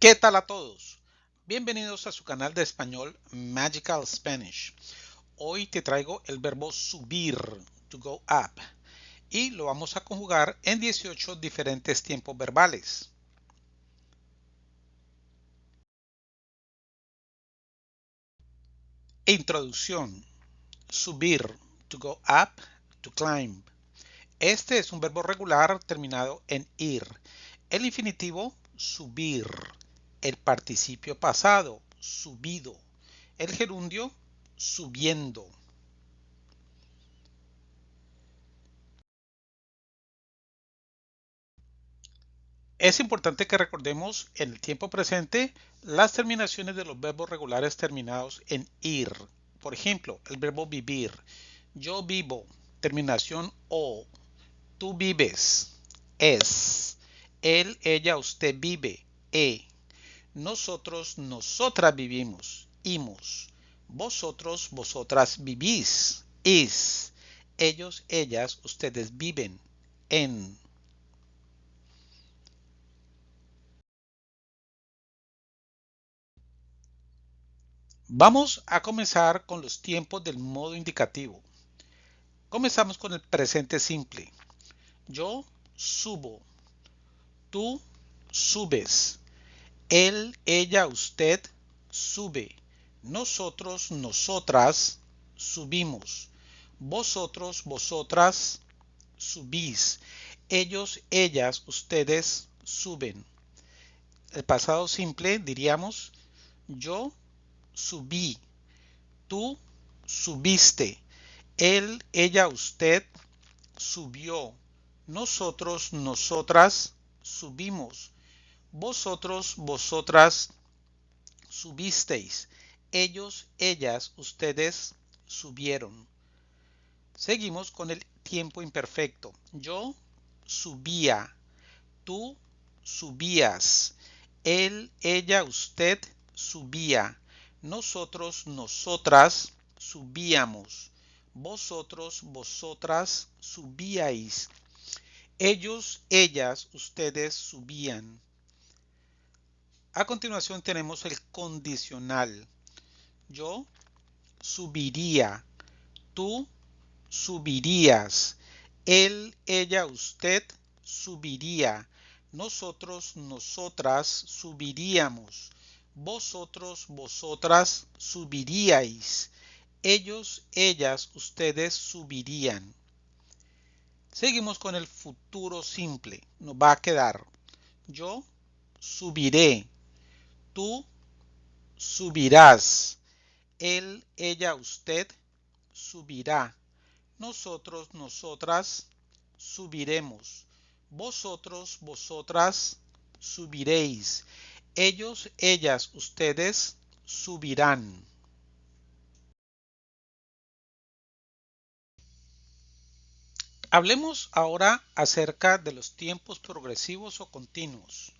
¿Qué tal a todos? Bienvenidos a su canal de español Magical Spanish. Hoy te traigo el verbo subir, to go up, y lo vamos a conjugar en 18 diferentes tiempos verbales. Introducción. Subir, to go up, to climb. Este es un verbo regular terminado en ir. El infinitivo, subir el participio pasado, subido, el gerundio, subiendo. Es importante que recordemos en el tiempo presente las terminaciones de los verbos regulares terminados en ir. Por ejemplo, el verbo vivir. Yo vivo, terminación o. Tú vives, es. Él, ella, usted vive, e. Nosotros, nosotras vivimos, imos. Vosotros, vosotras vivís, is. Ellos, ellas, ustedes viven, en. Vamos a comenzar con los tiempos del modo indicativo. Comenzamos con el presente simple. Yo subo. Tú subes. Él, ella, usted sube. Nosotros, nosotras subimos. Vosotros, vosotras subís. Ellos, ellas, ustedes suben. El pasado simple diríamos yo subí. Tú subiste. Él, ella, usted subió. Nosotros, nosotras subimos vosotros, vosotras subisteis. Ellos, ellas, ustedes subieron. Seguimos con el tiempo imperfecto. Yo subía. Tú subías. Él, ella, usted subía. Nosotros, nosotras subíamos. Vosotros, vosotras subíais. Ellos, ellas, ustedes subían. A continuación tenemos el condicional. Yo subiría. Tú subirías. Él, ella, usted subiría. Nosotros, nosotras subiríamos. Vosotros, vosotras subiríais. Ellos, ellas, ustedes subirían. Seguimos con el futuro simple. Nos va a quedar yo subiré tú subirás. Él, ella, usted subirá. Nosotros, nosotras subiremos. Vosotros, vosotras subiréis. Ellos, ellas, ustedes subirán. Hablemos ahora acerca de los tiempos progresivos o continuos.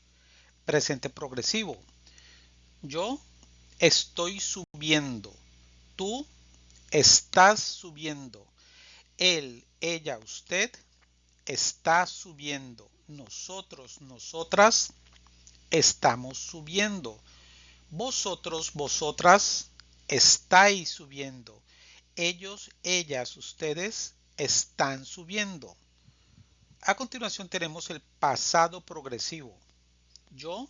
Presente progresivo. Yo estoy subiendo. Tú estás subiendo. Él, ella, usted está subiendo. Nosotros, nosotras estamos subiendo. Vosotros, vosotras estáis subiendo. Ellos, ellas, ustedes están subiendo. A continuación tenemos el pasado progresivo. Yo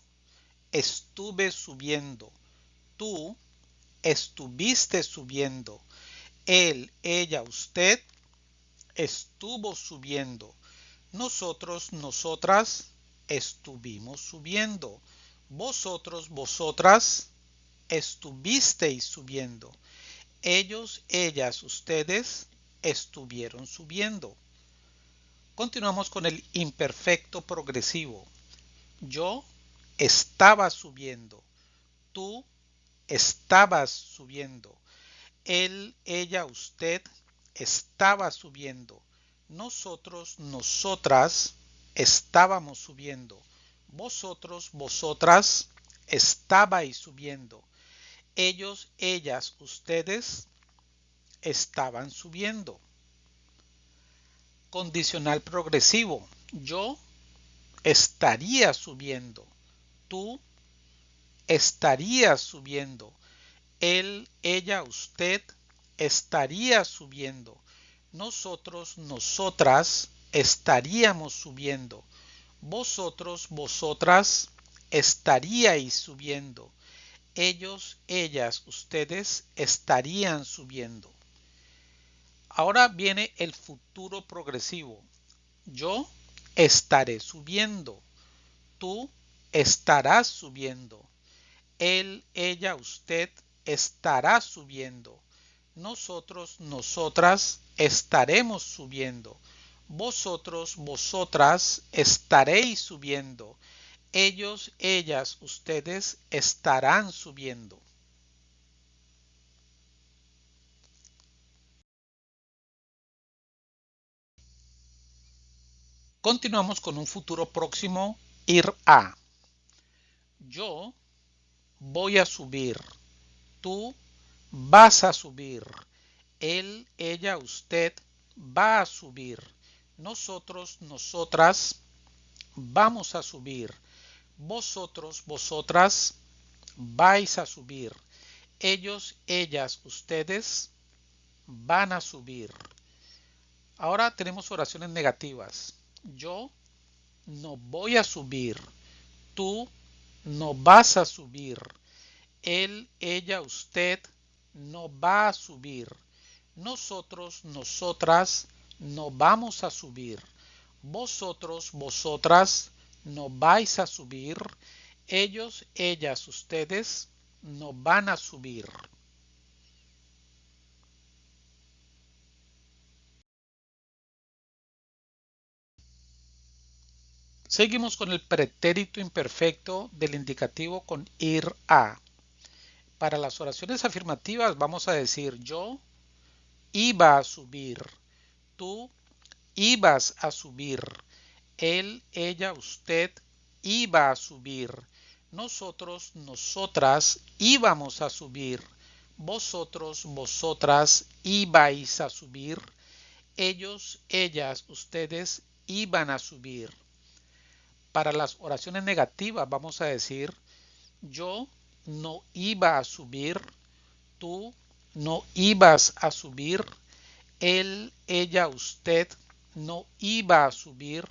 estuve subiendo. Tú estuviste subiendo. Él, ella, usted estuvo subiendo. Nosotros, nosotras estuvimos subiendo. Vosotros, vosotras estuvisteis subiendo. Ellos, ellas, ustedes estuvieron subiendo. Continuamos con el imperfecto progresivo. Yo estaba subiendo. Tú estabas subiendo. Él, ella, usted estaba subiendo. Nosotros, nosotras estábamos subiendo. Vosotros, vosotras estabais subiendo. Ellos, ellas, ustedes estaban subiendo. Condicional progresivo. Yo estaría subiendo tú estaría subiendo. Él, ella, usted estaría subiendo. Nosotros, nosotras estaríamos subiendo. Vosotros, vosotras estaríais subiendo. Ellos, ellas, ustedes estarían subiendo. Ahora viene el futuro progresivo. Yo estaré subiendo. Tú estarás subiendo. Él, ella, usted estará subiendo. Nosotros, nosotras estaremos subiendo. Vosotros, vosotras estaréis subiendo. Ellos, ellas, ustedes estarán subiendo. Continuamos con un futuro próximo, ir a. Yo voy a subir. Tú vas a subir. Él, ella, usted va a subir. Nosotros, nosotras vamos a subir. Vosotros, vosotras vais a subir. Ellos, ellas, ustedes van a subir. Ahora tenemos oraciones negativas. Yo no voy a subir. Tú no vas a subir. Él, ella, usted no va a subir. Nosotros, nosotras no vamos a subir. Vosotros, vosotras no vais a subir. Ellos, ellas, ustedes no van a subir. Seguimos con el pretérito imperfecto del indicativo con ir a. Para las oraciones afirmativas vamos a decir yo iba a subir, tú ibas a subir, él, ella, usted iba a subir, nosotros, nosotras íbamos a subir, vosotros, vosotras ibais a subir, ellos, ellas, ustedes iban a subir. Para las oraciones negativas vamos a decir yo no iba a subir, tú no ibas a subir, él, ella, usted no iba a subir,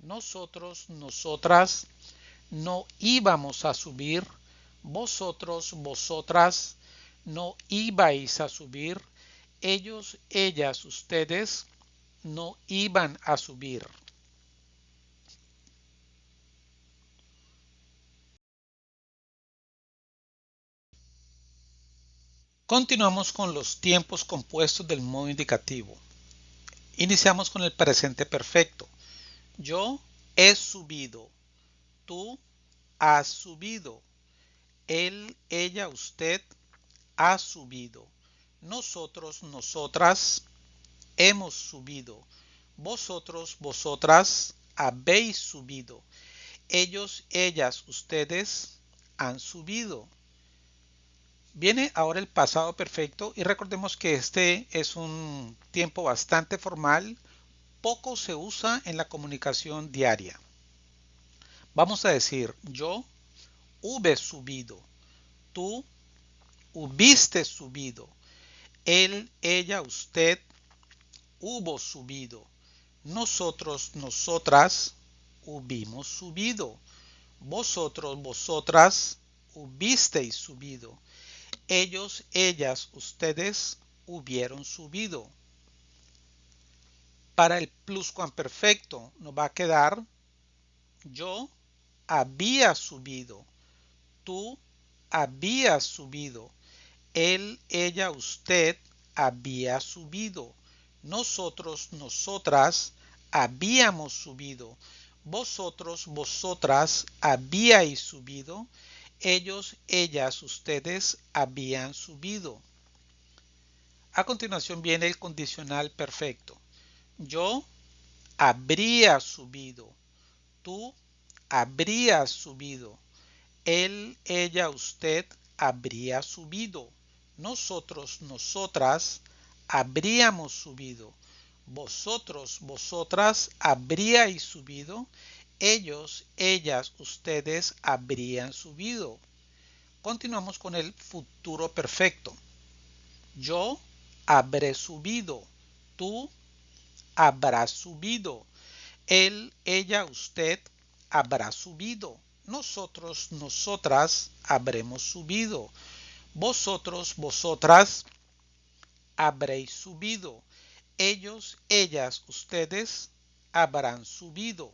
nosotros, nosotras no íbamos a subir, vosotros, vosotras no ibais a subir, ellos, ellas, ustedes no iban a subir. Continuamos con los tiempos compuestos del modo indicativo. Iniciamos con el presente perfecto. Yo he subido. Tú has subido. Él, ella, usted ha subido. Nosotros, nosotras hemos subido. Vosotros, vosotras habéis subido. Ellos, ellas, ustedes han subido Viene ahora el pasado perfecto y recordemos que este es un tiempo bastante formal, poco se usa en la comunicación diaria. Vamos a decir yo hube subido, tú hubiste subido, él, ella, usted hubo subido, nosotros, nosotras hubimos subido, vosotros, vosotras hubisteis subido ellos, ellas, ustedes hubieron subido. Para el pluscuamperfecto nos va a quedar yo había subido, tú habías subido, él, ella, usted había subido, nosotros, nosotras habíamos subido, vosotros, vosotras habíais subido, ellos, ellas, ustedes habían subido. A continuación viene el condicional perfecto. Yo habría subido. Tú habrías subido. Él, ella, usted habría subido. Nosotros, nosotras habríamos subido. Vosotros, vosotras habríais subido ellos, ellas, ustedes habrían subido. Continuamos con el futuro perfecto. Yo habré subido. Tú habrás subido. Él, ella, usted habrá subido. Nosotros, nosotras habremos subido. Vosotros, vosotras habréis subido. Ellos, ellas, ustedes habrán subido.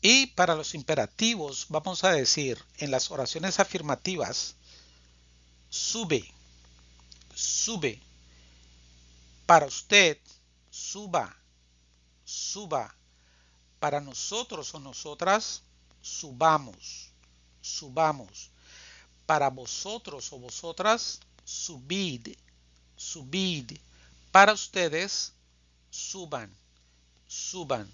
Y para los imperativos vamos a decir en las oraciones afirmativas, sube, sube. Para usted, suba, suba. Para nosotros o nosotras, subamos, subamos. Para vosotros o vosotras, subid, subid. Para ustedes, suban, suban.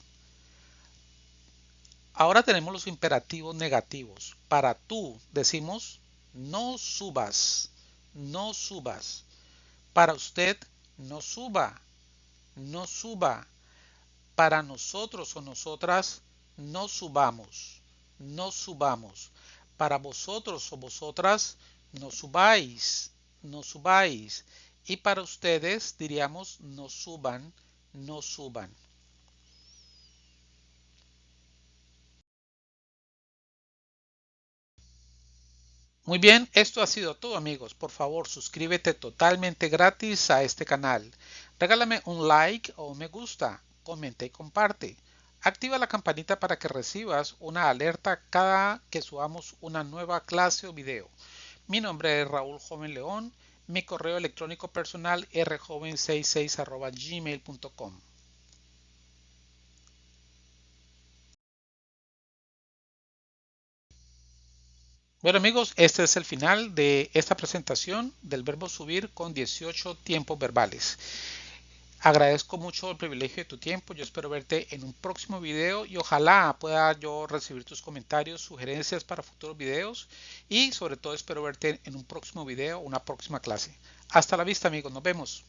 Ahora tenemos los imperativos negativos. Para tú decimos no subas, no subas. Para usted no suba, no suba. Para nosotros o nosotras no subamos, no subamos. Para vosotros o vosotras no subáis, no subáis. Y para ustedes diríamos no suban, no suban. Muy bien, esto ha sido todo amigos. Por favor, suscríbete totalmente gratis a este canal. Regálame un like o me gusta, comenta y comparte. Activa la campanita para que recibas una alerta cada que subamos una nueva clase o video. Mi nombre es Raúl Joven León. Mi correo electrónico personal rjoven66 gmail.com. Bueno amigos, este es el final de esta presentación del verbo subir con 18 tiempos verbales. Agradezco mucho el privilegio de tu tiempo. Yo espero verte en un próximo video y ojalá pueda yo recibir tus comentarios, sugerencias para futuros videos y sobre todo espero verte en un próximo video, una próxima clase. Hasta la vista amigos, nos vemos.